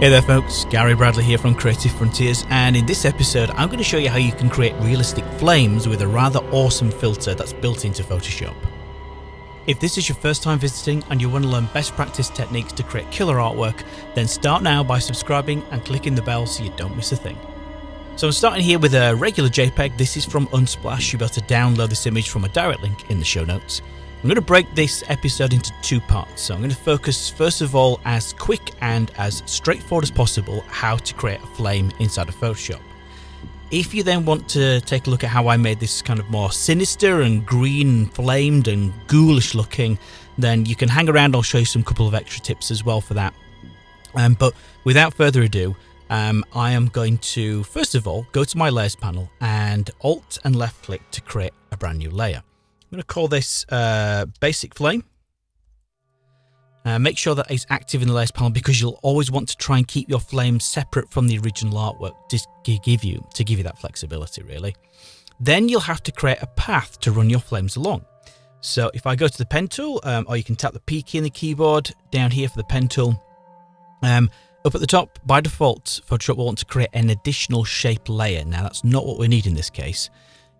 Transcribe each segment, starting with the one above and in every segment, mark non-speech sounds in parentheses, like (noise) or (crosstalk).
Hey there folks, Gary Bradley here from Creative Frontiers and in this episode I'm going to show you how you can create realistic flames with a rather awesome filter that's built into Photoshop. If this is your first time visiting and you want to learn best practice techniques to create killer artwork, then start now by subscribing and clicking the bell so you don't miss a thing. So I'm starting here with a regular JPEG, this is from Unsplash, you'll be able to download this image from a direct link in the show notes. I'm going to break this episode into two parts. So I'm going to focus first of all as quick and as straightforward as possible how to create a flame inside of Photoshop. If you then want to take a look at how I made this kind of more sinister and green flamed and ghoulish looking, then you can hang around. I'll show you some couple of extra tips as well for that. Um, but without further ado, um, I am going to first of all go to my layers panel and alt and left click to create a brand new layer. I'm going to call this uh, basic flame. Uh, make sure that it's active in the layers panel because you'll always want to try and keep your flame separate from the original artwork to give you to give you that flexibility really. Then you'll have to create a path to run your flames along. So if I go to the pen tool, um, or you can tap the P key in the keyboard down here for the pen tool. Um, up at the top, by default, Photoshop will want to create an additional shape layer. Now that's not what we need in this case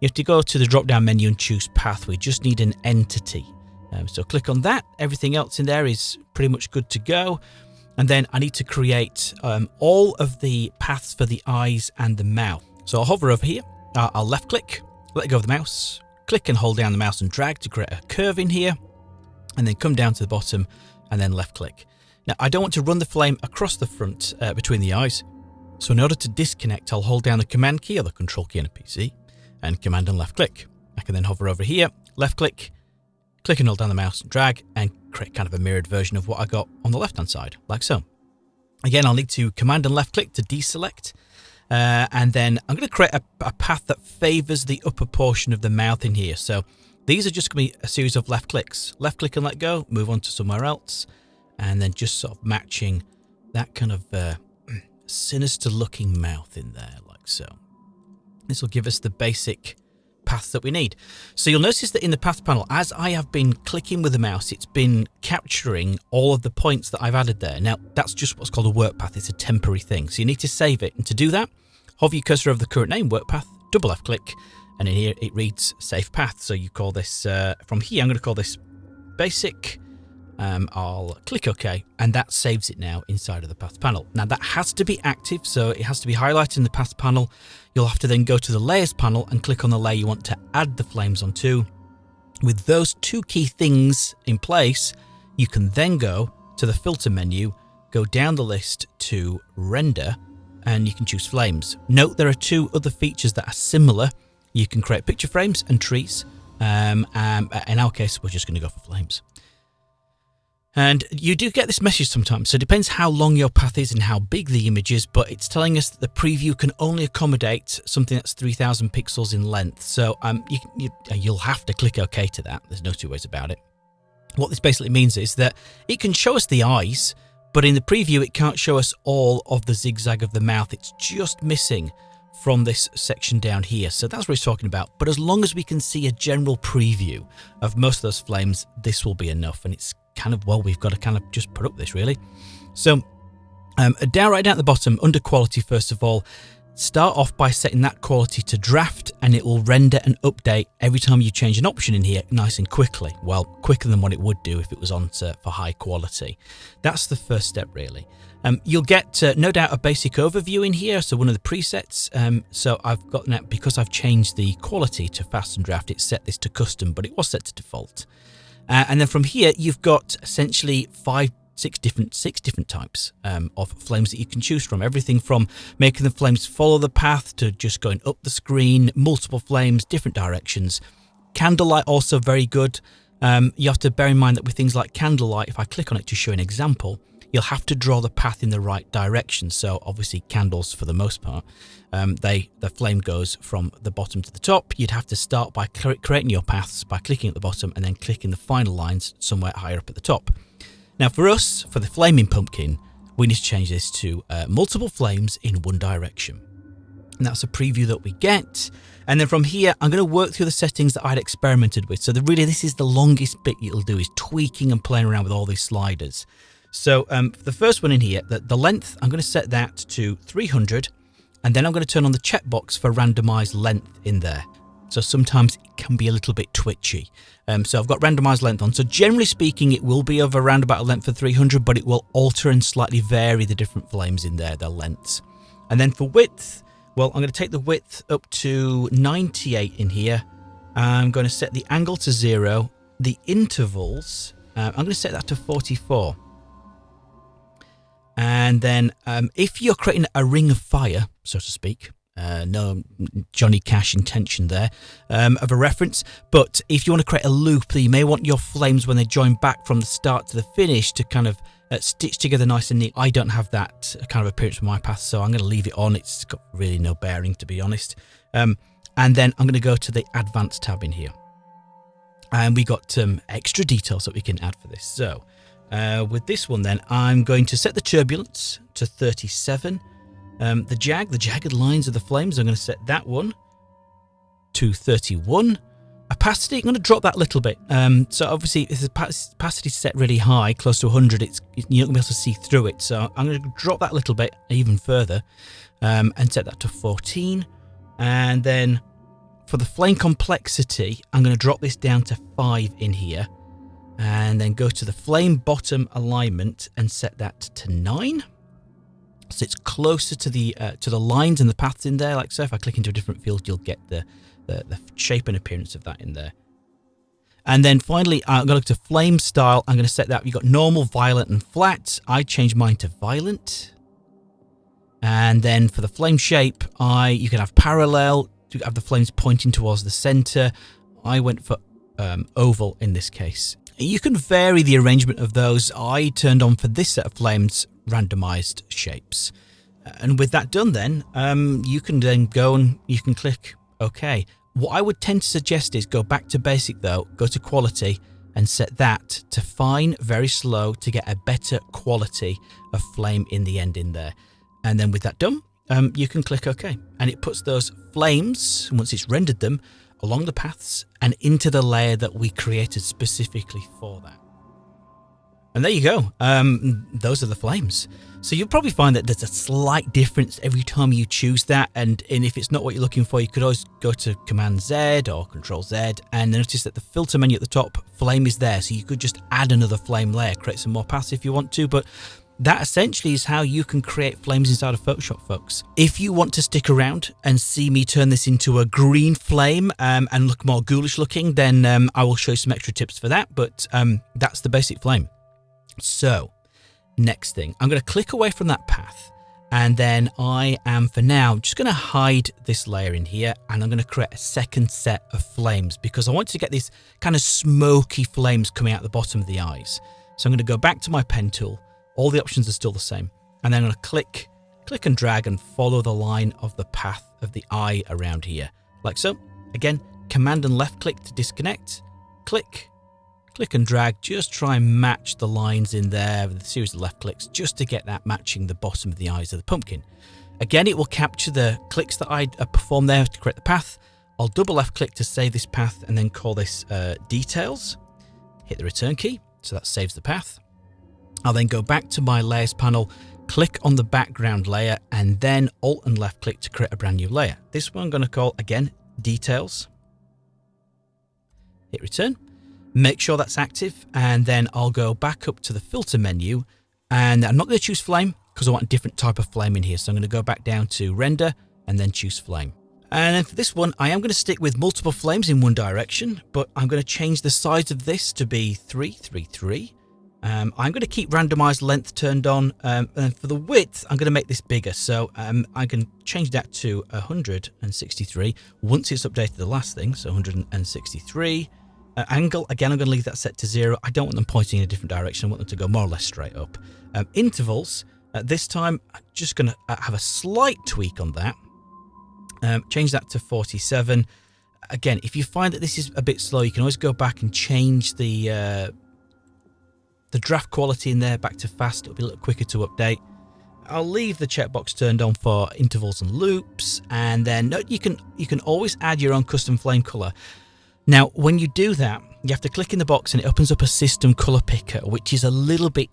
you have to go to the drop down menu and choose path. We just need an entity. Um, so click on that. Everything else in there is pretty much good to go. And then I need to create um, all of the paths for the eyes and the mouth. So I'll hover over here. Uh, I'll left click, let go of the mouse, click and hold down the mouse and drag to create a curve in here. And then come down to the bottom and then left click. Now I don't want to run the flame across the front uh, between the eyes. So in order to disconnect, I'll hold down the command key or the control key on a PC and command and left click. I can then hover over here, left click, click and hold down the mouse, and drag and create kind of a mirrored version of what I got on the left hand side, like so. Again, I'll need to command and left click to deselect. Uh, and then I'm going to create a, a path that favors the upper portion of the mouth in here. So these are just going to be a series of left clicks. Left click and let go, move on to somewhere else. And then just sort of matching that kind of uh, (clears throat) sinister looking mouth in there, like so. This will give us the basic path that we need. So you'll notice that in the path panel, as I have been clicking with the mouse, it's been capturing all of the points that I've added there. Now, that's just what's called a work path. It's a temporary thing. So you need to save it. And to do that, hover your cursor over the current name, work path, double left click, and in here it reads save path. So you call this, uh, from here, I'm going to call this basic um, I'll click OK and that saves it now inside of the path panel. Now that has to be active, so it has to be highlighted in the path panel. You'll have to then go to the layers panel and click on the layer you want to add the flames onto. With those two key things in place, you can then go to the filter menu, go down the list to render, and you can choose flames. Note there are two other features that are similar. You can create picture frames and trees. Um, um, in our case, we're just going to go for flames. And you do get this message sometimes, so it depends how long your path is and how big the image is, but it's telling us that the preview can only accommodate something that's 3000 pixels in length. So um, you, you, you'll have to click OK to that. There's no two ways about it. What this basically means is that it can show us the eyes, but in the preview it can't show us all of the zigzag of the mouth. It's just missing from this section down here. So that's what he's talking about. But as long as we can see a general preview of most of those flames, this will be enough. And it's kind of, well, we've got to kind of just put up this really. So um, down right down at the bottom, under quality, first of all, start off by setting that quality to draft and it will render and update every time you change an option in here nice and quickly. Well, quicker than what it would do if it was on to, for high quality. That's the first step really. Um, you'll get uh, no doubt a basic overview in here, so one of the presets. Um, so I've got that because I've changed the quality to fast and draft, it set this to custom, but it was set to default. Uh, and then from here, you've got essentially five six different six different types um, of flames that you can choose from. Everything from making the flames follow the path to just going up the screen, multiple flames, different directions. Candlelight also very good. Um, you have to bear in mind that with things like candlelight, if I click on it to show an example, you'll have to draw the path in the right direction. So obviously candles for the most part, um, they the flame goes from the bottom to the top. You'd have to start by creating your paths by clicking at the bottom and then clicking the final lines somewhere higher up at the top. Now for us, for the flaming pumpkin, we need to change this to uh, multiple flames in one direction. And that's a preview that we get. And then from here, I'm going to work through the settings that I'd experimented with. So the, really, this is the longest bit you'll do is tweaking and playing around with all these sliders. So um, the first one in here, the, the length, I'm going to set that to 300 and then I'm going to turn on the checkbox for randomized length in there. So sometimes it can be a little bit twitchy. Um, so I've got randomized length on. So generally speaking, it will be of around about a length of 300, but it will alter and slightly vary the different flames in there, their lengths. And then for width, well, I'm going to take the width up to 98 in here. I'm going to set the angle to zero. The intervals, uh, I'm going to set that to 44. And then um, if you're creating a ring of fire, so to speak, uh, no Johnny Cash intention there um, of a reference. But if you want to create a loop, you may want your flames when they join back from the start to the finish to kind of uh, stitch together nice and neat. I don't have that kind of appearance with my path, so I'm going to leave it on. It's got really no bearing, to be honest. Um, and then I'm going to go to the Advanced tab in here. And we got some um, extra details that we can add for this. So uh, with this one then, I'm going to set the turbulence to 37. Um, the jag, the jagged lines of the flames, I'm going to set that one to 31. Opacity, I'm going to drop that a little bit. Um, so obviously, if the opacity is set really high, close to 100, it's you're not going to be able to see through it. So I'm going to drop that a little bit even further um, and set that to 14. And then for the flame complexity, I'm going to drop this down to 5 in here and then go to the flame bottom alignment and set that to 9 so it's closer to the uh, to the lines and the paths in there. Like so if I click into a different field you'll get the, the, the shape and appearance of that in there. And then finally I'm going to look to flame style. I'm going to set that you've got normal violent and flat. I change mine to violent. And then for the flame shape I you can have parallel to have the flames pointing towards the center. I went for um, oval in this case. You can vary the arrangement of those. I turned on for this set of flames randomized shapes. And with that done then, um, you can then go and you can click OK. What I would tend to suggest is go back to basic though, go to quality and set that to fine, very slow to get a better quality of flame in the end in there. And then with that done, um, you can click OK. And it puts those flames, once it's rendered them, along the paths and into the layer that we created specifically for that. And there you go. Um, those are the flames. So you'll probably find that there's a slight difference every time you choose that. And, and if it's not what you're looking for, you could always go to Command Z or Control Z and notice that the filter menu at the top, flame is there. So you could just add another flame layer, create some more paths if you want to. But that essentially is how you can create flames inside of Photoshop, folks. If you want to stick around and see me turn this into a green flame um, and look more ghoulish looking, then um, I will show you some extra tips for that. But um, that's the basic flame. So, next thing, I'm going to click away from that path. And then I am, for now, just going to hide this layer in here and I'm going to create a second set of flames because I want to get these kind of smoky flames coming out the bottom of the eyes. So I'm going to go back to my pen tool all the options are still the same. And then I'm going to click, click and drag and follow the line of the path of the eye around here. Like so. Again, command and left click to disconnect. Click, click and drag. Just try and match the lines in there with a series of left clicks just to get that matching the bottom of the eyes of the pumpkin. Again, it will capture the clicks that I uh, performed there to create the path. I'll double left click to save this path and then call this uh, details. Hit the return key, so that saves the path. I'll then go back to my layers panel, click on the background layer and then alt and left click to create a brand new layer. This one I'm going to call again details. Hit return. Make sure that's active and then I'll go back up to the filter menu and I'm not going to choose flame because I want a different type of flame in here. So I'm going to go back down to render and then choose flame. And then for this one, I am going to stick with multiple flames in one direction, but I'm going to change the size of this to be 333. Um, I'm going to keep randomized length turned on um, and for the width I'm going to make this bigger so um, I can change that to 163 once it's updated the last thing so 163 uh, angle again I'm going to leave that set to zero I don't want them pointing in a different direction I want them to go more or less straight up um, intervals uh, this time I'm just going to uh, have a slight tweak on that um, change that to 47 again if you find that this is a bit slow you can always go back and change the uh, the draft quality in there back to fast. It'll be a little quicker to update. I'll leave the checkbox turned on for intervals and loops, and then you can you can always add your own custom flame color. Now, when you do that, you have to click in the box and it opens up a system color picker, which is a little bit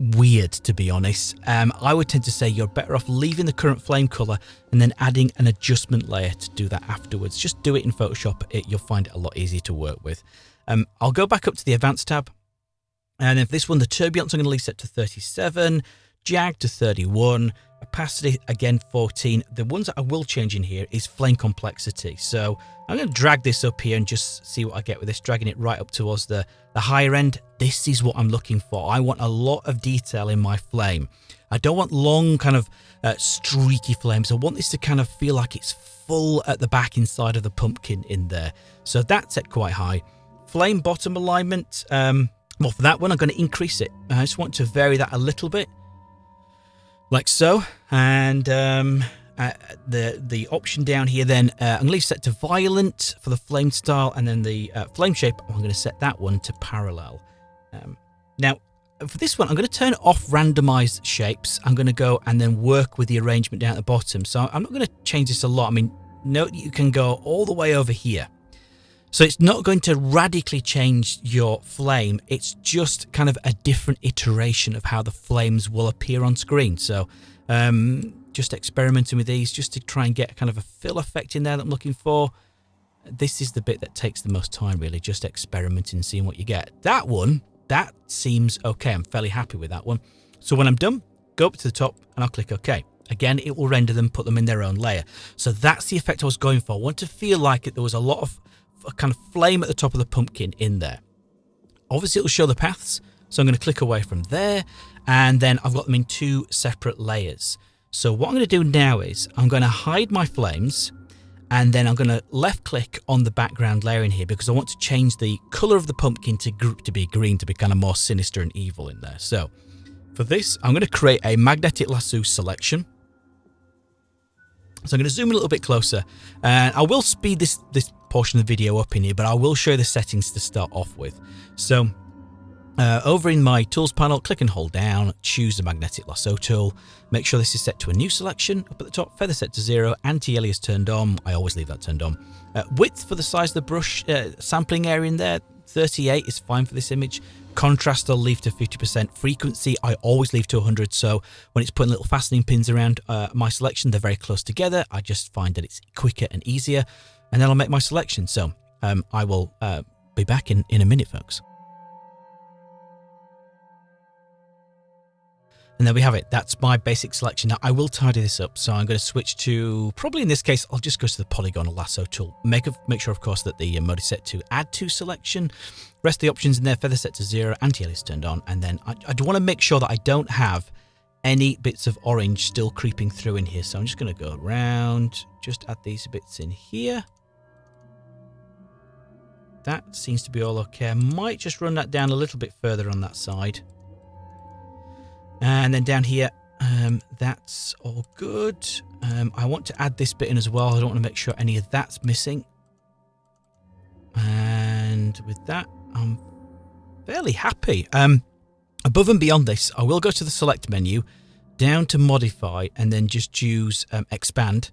weird to be honest. Um, I would tend to say you're better off leaving the current flame color and then adding an adjustment layer to do that afterwards. Just do it in Photoshop. It, you'll find it a lot easier to work with. Um, I'll go back up to the advanced tab. And if this one, the turbulence, I'm going to leave set to 37, jag to 31, opacity again 14 the ones that i will change in here is flame complexity. So i'm going to drag this up here and just see what i get with this dragging it right up towards the the higher end. This is what i'm looking for. I want a lot of detail in my flame. I don't want long kind of uh, streaky flames. I want this to kind of feel like it's full at the back inside of the pumpkin in there. So that's at quite high. Flame bottom alignment um well for that one i'm going to increase it. I just want to vary that a little bit like so. And um, uh, the the option down here then, uh, I'm going to set to violent for the flame style, and then the uh, flame shape, I'm going to set that one to parallel. Um, now, for this one, I'm going to turn off randomized shapes. I'm going to go and then work with the arrangement down at the bottom. So I'm not going to change this a lot. I mean, note you can go all the way over here. So it's not going to radically change your flame. It's just kind of a different iteration of how the flames will appear on screen. So um, just experimenting with these just to try and get kind of a fill effect in there that I'm looking for. This is the bit that takes the most time really, just experimenting seeing what you get. That one, that seems okay. I'm fairly happy with that one. So when I'm done, go up to the top and I'll click OK. Again, it will render them, put them in their own layer. So that's the effect I was going for. I want to feel like it, there was a lot of a kind of flame at the top of the pumpkin in there. Obviously, it'll show the paths, so I'm going to click away from there, and then I've got them in two separate layers. So what I'm going to do now is I'm going to hide my flames, and then I'm going to left click on the background layer in here because I want to change the color of the pumpkin to, to be green to be kind of more sinister and evil in there. So for this, I'm going to create a magnetic lasso selection. So I'm going to zoom a little bit closer and I will speed this, this portion of the video up in here, but I will show the settings to start off with. So uh, over in my tools panel, click and hold down, choose the magnetic lasso tool. Make sure this is set to a new selection. Up at the top, feather set to zero, anti-alias turned on. I always leave that turned on. Uh, width for the size of the brush uh, sampling area in there, 38 is fine for this image. Contrast I'll leave to 50%. Frequency I always leave to 100 so when it's putting little fastening pins around uh, my selection they're very close together. I just find that it's quicker and easier and then I'll make my selection. So um, I will uh, be back in, in a minute folks. And there we have it. That's my basic selection. Now I will tidy this up. So I'm going to switch to, probably in this case, I'll just go to the polygonal lasso tool. Make, a, make sure, of course, that the mode is set to add to selection. Rest the options in there, feather set to zero, anti-alias turned on. And then I, I want to make sure that I don't have any bits of orange still creeping through in here. So I'm just going to go around, just add these bits in here. That seems to be all okay. I might just run that down a little bit further on that side. And then down here, um, that's all good. Um, I want to add this bit in as well. I don't want to make sure any of that's missing. And with that, I'm fairly happy. Um, above and beyond this, I will go to the select menu, down to modify, and then just choose um, expand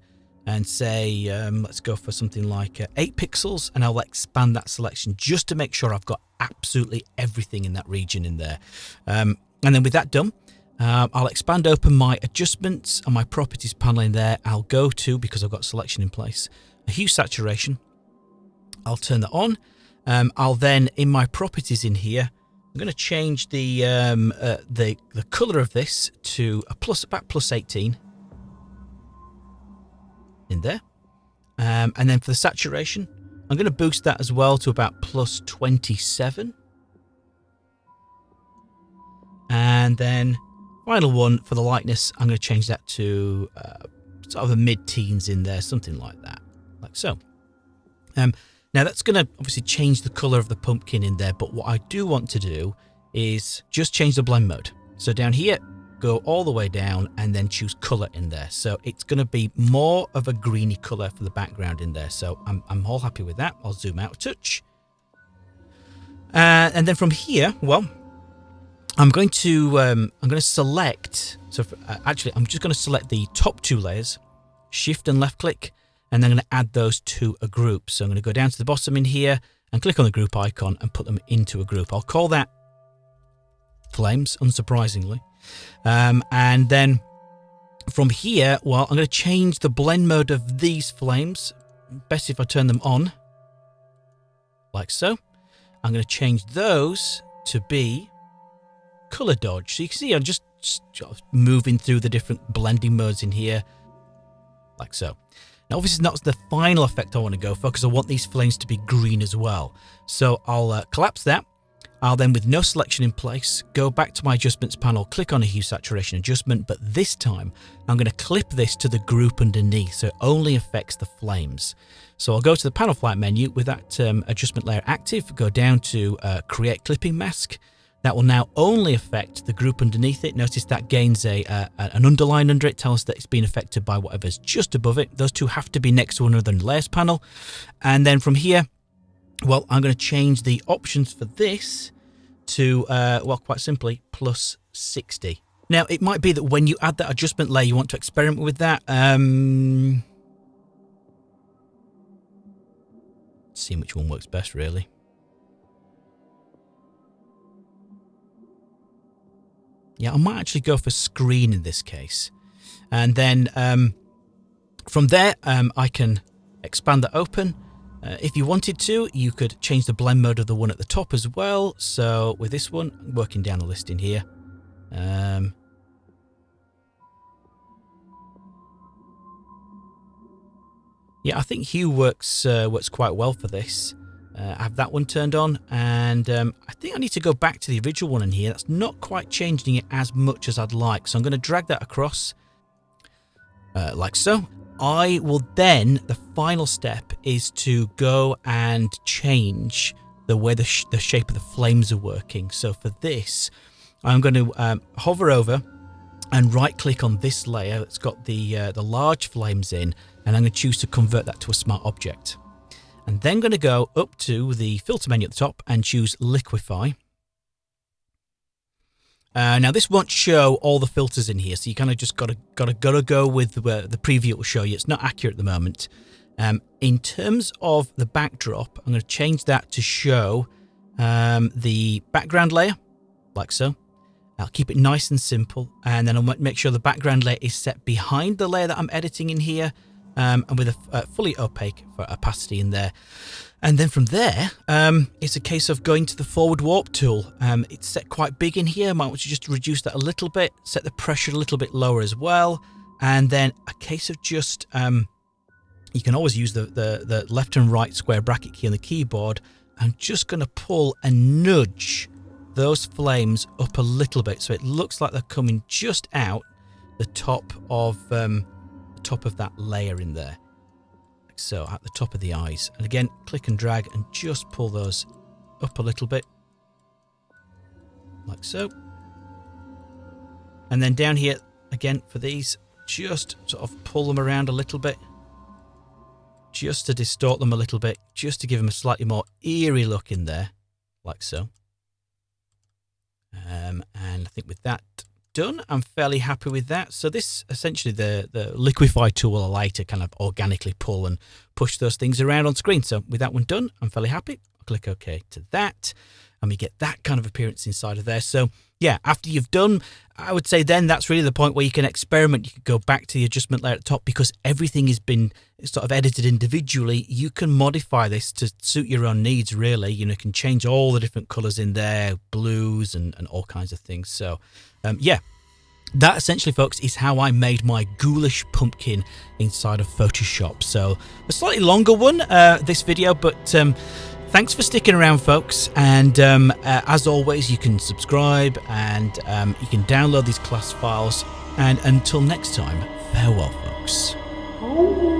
and say, um, let's go for something like uh, 8 pixels, and I'll expand that selection just to make sure I've got absolutely everything in that region in there. Um, and then with that done, uh, I'll expand open my adjustments and my properties panel in there. I'll go to, because I've got selection in place, a hue saturation. I'll turn that on. Um, I'll then, in my properties in here, I'm going to change the um, uh, the the color of this to a plus about plus 18 in there. Um, and then for the saturation, I'm going to boost that as well to about plus 27. And then Final one for the lightness, I'm going to change that to uh, sort of a mid-teens in there, something like that, like so. Um, now that's going to obviously change the color of the pumpkin in there, but what I do want to do is just change the blend mode. So down here, go all the way down and then choose color in there. So it's going to be more of a greeny color for the background in there. So I'm, I'm all happy with that. I'll zoom out a touch. Uh, and then from here, well, I'm going to um, I'm going to select. So uh, actually, I'm just going to select the top two layers, Shift and left click, and then I'm going to add those to a group. So I'm going to go down to the bottom in here and click on the group icon and put them into a group. I'll call that flames, unsurprisingly. Um, and then from here, well, I'm going to change the blend mode of these flames. Best if I turn them on, like so. I'm going to change those to be color dodge. So you can see I'm just, moving through the different blending modes in here, like so. Now, obviously, not the final effect I want to go for because I want these flames to be green as well. So I'll uh, collapse that I'll then, with no selection in place, go back to my adjustments panel, click on a hue saturation adjustment, but this time I'm going to clip this to the group underneath so it only affects the flames. So I'll go to the panel flyout menu with that um, adjustment layer active, go down to uh, create clipping mask. That will now only affect the group underneath it. Notice that gains a uh, an underline under it, tells us that it's been affected by whatever's just above it. Those two have to be next to one another in the layers panel. And then from here, well, I'm going to change the options for this to, uh, well, quite simply, plus 60. Now, it might be that when you add that adjustment layer, you want to experiment with that. Um, see which one works best, really. Yeah, I might actually go for screen in this case. And then um, from there, um, I can expand that open uh, if you wanted to, you could change the blend mode of the one at the top as well. So with this one, working down the list in here. Um, yeah, I think hue works uh, works quite well for this. Uh, I have that one turned on, and um, I think I need to go back to the original one in here. That's not quite changing it as much as I'd like, so I'm going to drag that across uh, like so. I will then, the final step is to go and change the way the, sh the shape of the flames are working. So for this, I'm going to um, hover over and right click on this layer that's got the, uh, the large flames in, and I'm going to choose to convert that to a smart object. And then going to go up to the filter menu at the top and choose liquify. Uh, now this won't show all the filters in here, so you kind of just gotta gotta gotta go with the, the preview it will show you. It's not accurate at the moment. Um, in terms of the backdrop, I'm going to change that to show um, the background layer, like so. I'll keep it nice and simple, and then I'll make sure the background layer is set behind the layer that I'm editing in here, um, and with a, a fully opaque for opacity in there. And then from there, um, it's a case of going to the forward warp tool. Um, it's set quite big in here. Might want to just reduce that a little bit, set the pressure a little bit lower as well. And then a case of just, um, you can always use the, the, the left and right square bracket key on the keyboard. I'm just going to pull and nudge those flames up a little bit. So it looks like they're coming just out the top of, um, top of that layer in there like so at the top of the eyes. And again, click and drag and just pull those up a little bit, like so. And then down here, again, for these, just sort of pull them around a little bit, just to distort them a little bit, just to give them a slightly more eerie look in there, like so. Um, and I think with that done. I'm fairly happy with that. So this essentially the, the liquify tool will allow you to kind of organically pull and push those things around on screen. So with that one done, I'm fairly happy. I'll click OK to that and we get that kind of appearance inside of there. So yeah, after you've done, I would say then that's really the point where you can experiment. You can go back to the adjustment layer at the top because everything has been sort of edited individually. You can modify this to suit your own needs, really. You know, you can change all the different colors in there, blues and, and all kinds of things. So um, yeah, that essentially, folks, is how I made my ghoulish pumpkin inside of Photoshop. So a slightly longer one, uh, this video, but um, thanks for sticking around, folks. And um, uh, as always, you can subscribe and um, you can download these class files. And until next time, farewell, folks.